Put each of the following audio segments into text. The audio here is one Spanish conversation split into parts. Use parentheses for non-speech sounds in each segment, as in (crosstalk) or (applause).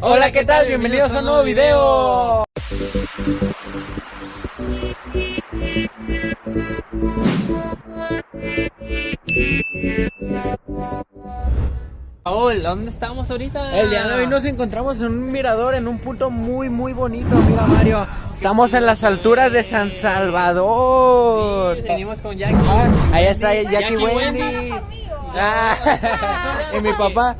Hola, ¿qué tal? Bienvenidos a un nuevo video. Paul, ¿dónde estamos ahorita? El día de hoy nos encontramos en un mirador en un punto muy muy bonito, mira Mario. Estamos en las alturas de San Salvador. Sí, venimos con Jackie. Ah, ahí está Jackie, Jackie Wendy. Wendy. Ah, (laughs) y mi papá.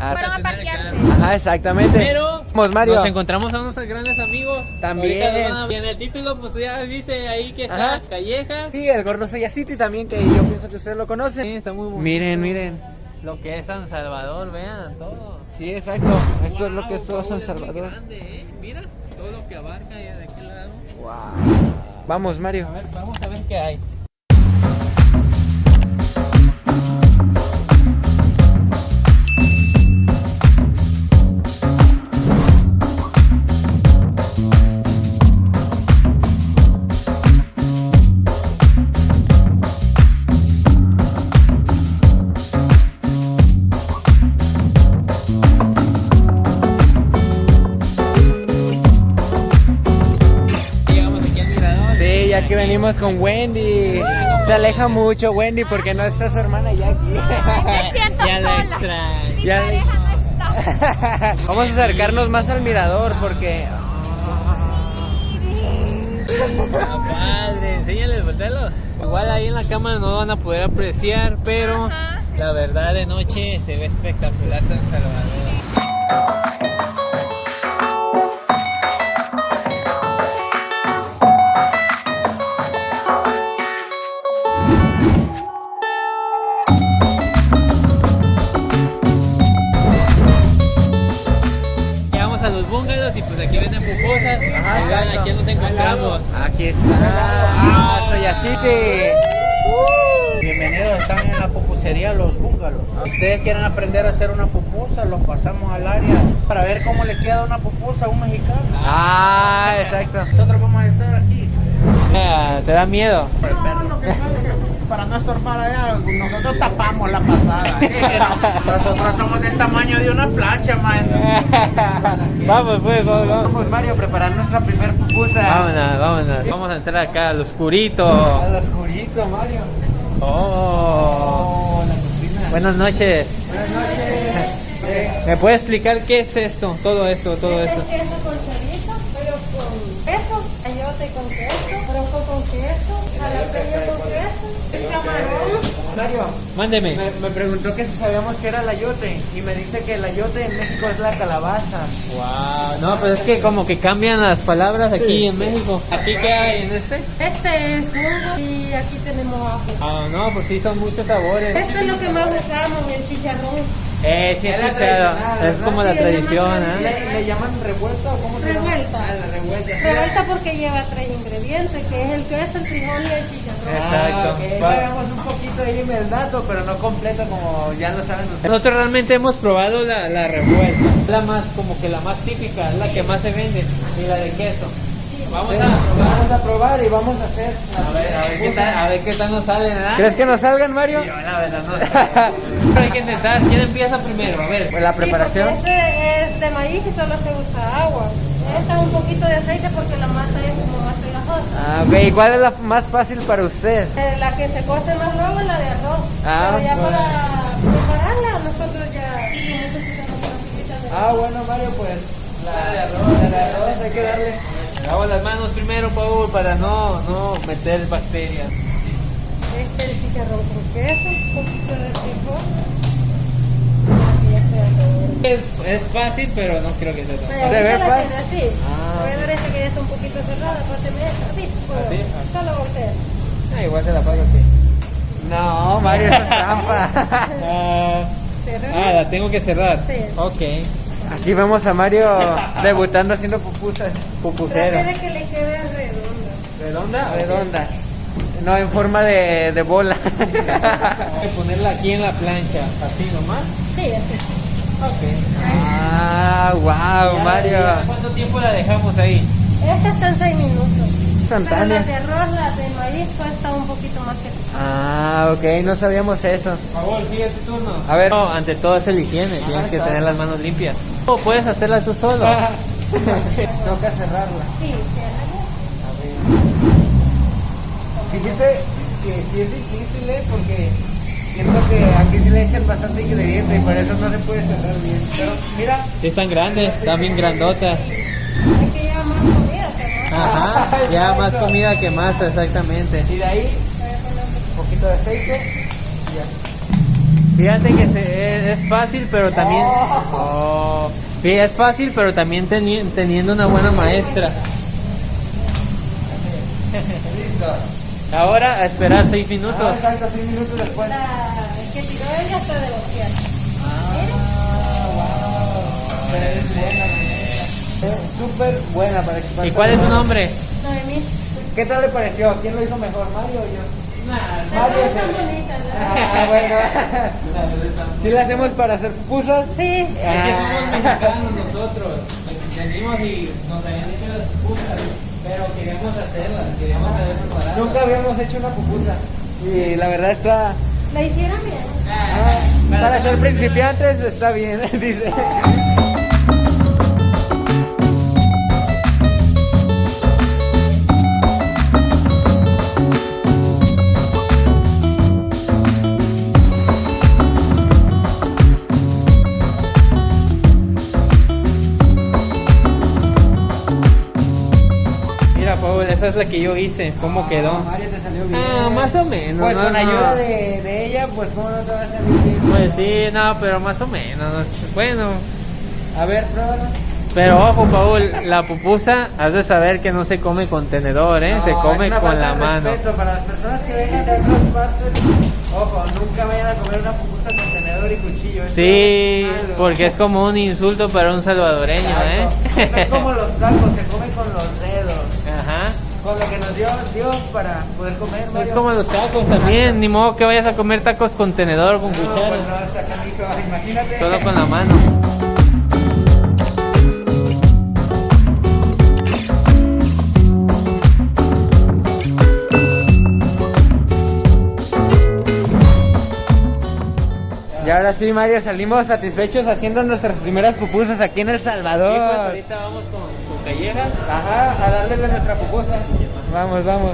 Sí, allá está. Ah, Fueron a. Ajá, exactamente. Pero Vamos, Mario. nos encontramos a unos grandes amigos. También. Ahorita a- Y en el título pues ya dice ahí que está Ajá. Calleja. Sí, el Gordo Soya City también, que yo pienso que ustedes lo Sí, conocen. está muy bonito. Miren, miren. Lo que es San Salvador, vean todo. Sí, exacto. Esto es lo que es todo Wow, San muy Salvador. grande, ¿eh? Mira todo lo que abarca ya de aquel lado. Wow. Vamos, Mario. A ver, vamos a ver qué hay. Ya que venimos con Wendy. Se aleja mucho Wendy porque no está su hermana. Me (laughs) siento Ya la extraño. Ya-. (laughs) Vamos a acercarnos más al mirador porque (laughs) padre, enséñales, voltealo. Igual ahí en la cámara no van a poder apreciar, pero Ajá. la verdad de noche se ve espectacular San Salvador. Y pues aquí venden pupusas. Ajá, Oigan, aquí nos encontramos. aquí está. Ah, Soya City. Bienvenidos, están en la pupusería Los Búngalos. Si ustedes quieren aprender a hacer una pupusa, los pasamos al área para ver cómo le queda una pupusa a un mexicano. Ah, exacto. Nosotros vamos a estar aquí. Ah, (laughs) ¿Te da miedo? No, lo que pasa es que para no estorbar allá, nosotros tapamos la pasada. (laughs) Nosotros somos del tamaño de una plancha, man. (laughs) vamos, pues, vamos, vamos. Vamos Mario a preparar nuestra primer pupusa. Vámonos, vámonos. Vamos a entrar acá al oscurito. Al oscurito, Mario. Oh. Oh, la cocina. Buenas noches. Buenas noches. ¿Me puede explicar qué es esto? Todo esto, todo Este esto. es queso con chorizo, pero con queso, ayote con queso, bronco con queso, jalapeño con queso. Mario, Mándeme. me, me preguntó que si sabíamos que era el ayote y me dice que el ayote en México es la calabaza. Wow. No, pero es que como que cambian las palabras aquí en México. ¿Aquí qué hay en este? Este es y aquí tenemos ajo. Ah, no, pues sí, son muchos sabores. Este es lo que más usamos, el chicharrón. Eh, sí, Es como la Sí, tradición, ¿eh? ¿Le, le llaman revuelta o cómo se llama? Revuelta. Ah, la revuelta. Revuelta porque lleva tres ingredientes, que es el queso, el frijol y el chicharrón. Exacto. Ah. Sabemos un poquito ahí el dato, pero no completo como ya lo saben ustedes. Nosotros realmente hemos probado la, la revuelta. La más, como que la más típica, es la que más se vende. Y la de queso. Vamos Sí, a probar. vamos a probar y vamos a hacer. A ver, a ver qué tal, a ver qué tal nos sale, ¿verdad? ¿Crees que nos salgan, Mario? Yo, la verdad, no (laughs) sé. Pero hay que intentar. ¿Quién empieza primero? A ver. Pues la preparación. este es de maíz y solo se usa agua. Esta un poquito de aceite porque la masa es. Ah, ok. ¿Y cuál es la más fácil para usted? Eh, La que se cose más luego es la de arroz. Ah, Pero ya bueno. para prepararla nosotros ya Ah, bueno, Mario, pues la de arroz, la de arroz hay que darle. Lavo las manos primero, Paul, para no, no meter bacterias. Este el chicharrón con queso, un poquito de frijol. Es, es fácil, pero no creo que sea tan Vaya, Se ve fácil. así. Ah. Voy a ver esta que ya está un poquito cerrada, páseme esta, así, puedo. ¿Así? Solo voltea. Ah, igual se la pago así. No, Mario, es trampa. (laughs) Ah, ah, la tengo que cerrar. Sí. Ok. Aquí vemos a Mario (laughs) debutando haciendo pupusas. Pupusero. De que le quede redonda. ¿Redonda? Redonda. No, en forma de, de bola. Hay que ponerla aquí en la plancha, así nomás. Sí, así. Ok. ah, wow, Ya, Mario. ya, ¿Cuánto tiempo la dejamos ahí? Estas están 6 minutos. Pero Instantánea. las de arroz, las de maíz cuesta un poquito más que Ah, ok, no sabíamos eso. Por favor, sigue tu turno. A ver. No, ante todo es el higiene, tienes que está. tener las manos limpias. No, puedes hacerla tú solo. (laughs) (laughs) Toca cerrarla. Sí, Fíjate que sí es difícil, ¿eh? Porque siento que aquí sí le echan bastante ingrediente y por eso no se puede cerrar bien. Pero mira, Sí, están grandes, están bien grandotas. hay que llevar más comida, ¿no? Ajá, (laughs) ya más comida que masa, exactamente. y de ahí un poquito de aceite y ya. Fíjate que se- es, es fácil, pero también... Oh. Sí, es fácil, pero también teni- teniendo una buena maestra. (laughs) Ahora a esperar seis minutos. Ah, exacto, seis minutos después. La el que tiró ella está de bocear. Es súper buena para que ¿Y cuál es tu nombre? Noemí. ¿Qué tal le pareció? ¿Quién lo hizo mejor, Mario o yo? Mario. Bonitas, ¿no? Ah, bueno. (laughs) ¿Sí la hacemos para hacer pupusas? Sí. Es que somos mexicanos nosotros. Venimos y nos habían hecho las pupusas, pero queríamos hacerlas, queríamos saber preparar. Nunca habíamos hecho una pupusa. Y la verdad está... La hicieron bien. ah, para ser principiantes está bien, (laughs) dice. Es la que yo hice. ¿Cómo quedó? Mario te salió bien. Ah, más o menos. Pues no, con no. ayuda de, de ella, pues cómo no te va a salir bien. Pues sí, no, pero más o menos. no. Bueno, A ver, pruébala. pero ojo, Paul, la pupusa, has de saber que no se come con tenedor, ¿eh? se come con la mano. Para las personas que vengan de otras partes, ojo, nunca vayan a comer una pupusa con tenedor y cuchillo. Sí, porque es como un insulto para un salvadoreño, Exacto. ¿eh? Es como los tacos, se come con los dedos. Ajá. Con lo que nos dio Dios para poder comer, Es Mario. como los tacos también, ni modo que vayas a comer tacos con tenedor o con No, pues cuchara, no, está canijo, imagínate. solo con la mano. Sí, Mario, salimos satisfechos haciendo nuestras primeras pupusas aquí en El Y pues Salvador. ahorita vamos con, con callejas. Ajá, a darle nuestra pupusa. Vamos, vamos.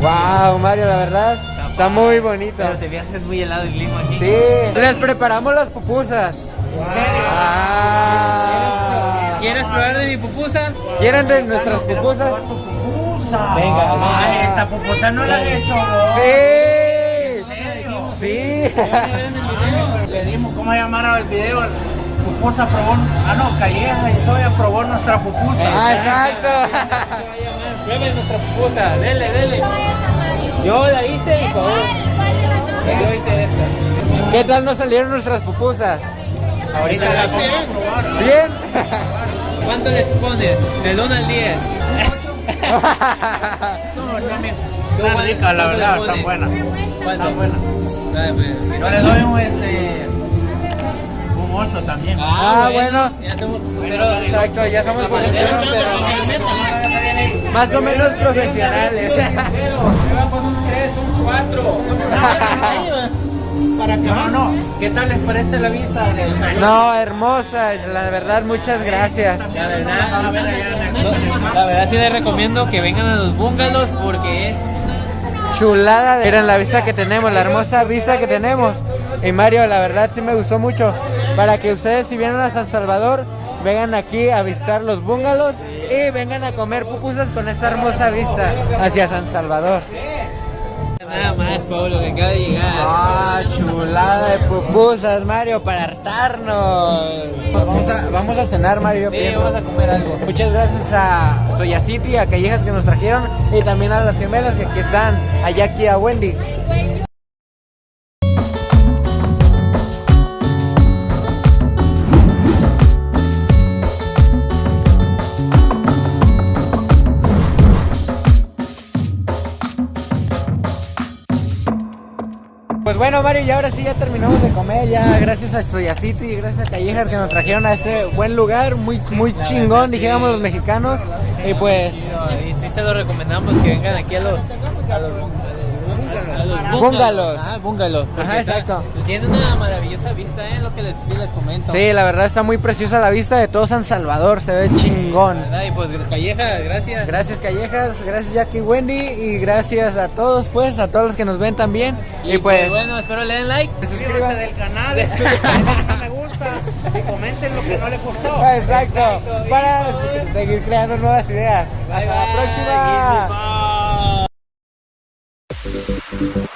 Wow, Mario, la verdad, está muy bonito. Pero te veas es muy helado el clima aquí. Sí, les preparamos las pupusas. ¿En serio? Ah. ¿Quieres probar de mi pupusa? ¿Quieren de nuestras pupusas? pupusa. Venga. Ay, esta pupusa no la han hecho. Sí. ¿En serio? Sí. Le dimos cómo llamar al video. Pupusa probó, ah no, Calleja y Soya probó nuestra pupusa. Ah, exacto. Prueben nuestra pupusa, dele, dele. Yo la hice y por favor. Yo hice esta. ¿Qué tal nos salieron nuestras pupusas? Ahorita la probar. ¿Bien? (laughs) ¿Cuánto les pones? Del 1 al 10. (laughs) No, también. Están ricas, la verdad, están buenas. Están buenas. Pues. Yo le doy un este un 8 también. Ah, bueno. Ya somos. Exacto, ya somos pero más o menos profesionales. Me va a poner un 3, un 4. Para que no, no. ¿Qué tal les parece la vista salón? No, hermosa, la verdad, muchas gracias. La verdad, no, la verdad sí les recomiendo que vengan a los bungalows porque es Chulada, de- miren la vista que tenemos, la hermosa vista que tenemos. Y Mario, la verdad sí me gustó mucho. Para que ustedes si vienen a San Salvador, vengan aquí a visitar los bungalows y vengan a comer pupusas con esta hermosa vista hacia San Salvador. Nada más, Pablo, que acaba de llegar. Ah, chulada de pupusas, Mario, para hartarnos. Vamos a, vamos a cenar, Mario. yo Sí, pienso. vamos a comer algo. Muchas gracias a Soya City, a Callejas que nos trajeron y también a las gemelas que aquí están, a Jackie y a Wendy. Bueno, Mario, y ahora sí ya terminamos de comer, ya gracias a Soya City y gracias a Callejas que nos trajeron a este buen lugar, muy muy chingón, dijéramos los mexicanos. Y pues Y sí se lo recomendamos que vengan aquí a los, a los, A los Bungalows. Ah, bungalows. Ajá, está- exacto. Tiene una maravillosa vista, ¿eh? Lo que les, sí les comento. Sí, la verdad está muy preciosa la vista de todo San Salvador, se ve chingón. ¿Verdad? Y pues Calleja, gracias. Gracias Callejas, gracias Jackie Wendy y gracias a todos pues, a todos los que nos ven también. Y, pues, bueno, espero le den like. Suscríbanse del canal, denle (laughs) no me gusta y comenten lo que no les gustó. exacto, para seguir creando nuevas ideas. Hasta la próxima. Próxima.